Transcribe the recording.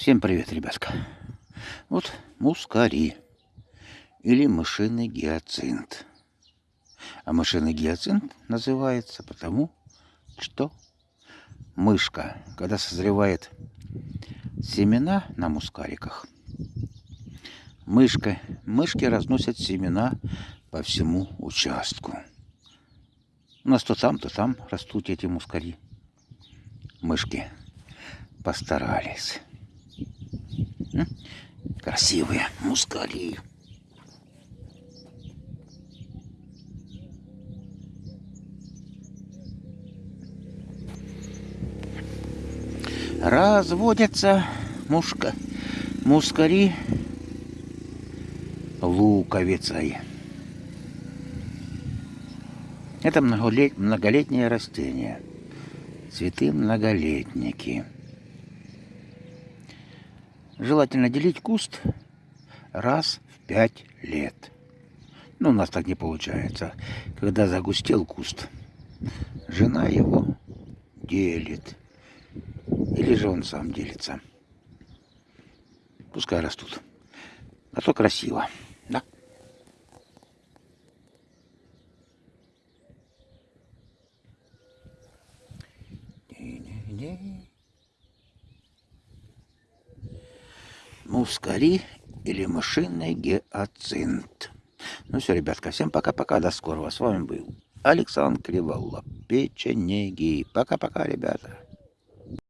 Всем привет, ребятка. Вот мускари или мышиный гиацинт. А мышиный гиацинт называется потому, что мышка, когда созревает семена на мускариках, мышка, мышки разносят семена по всему участку. У нас то там, то там растут эти мускари. Мышки постарались. Красивые мускари. Разводятся мушка, мускари луковицей. Это многолет, многолетнее растение. Цветы многолетники. Желательно делить куст раз в пять лет. Ну, у нас так не получается. Когда загустел куст, жена его делит. Или же он сам делится. Пускай растут. А то красиво. Да? Не-не-не. Мускари или мышиный гиацинт. Ну все, ребятка, всем пока-пока, до скорого. С вами был Александр Криволап, печенеги. Пока-пока, ребята.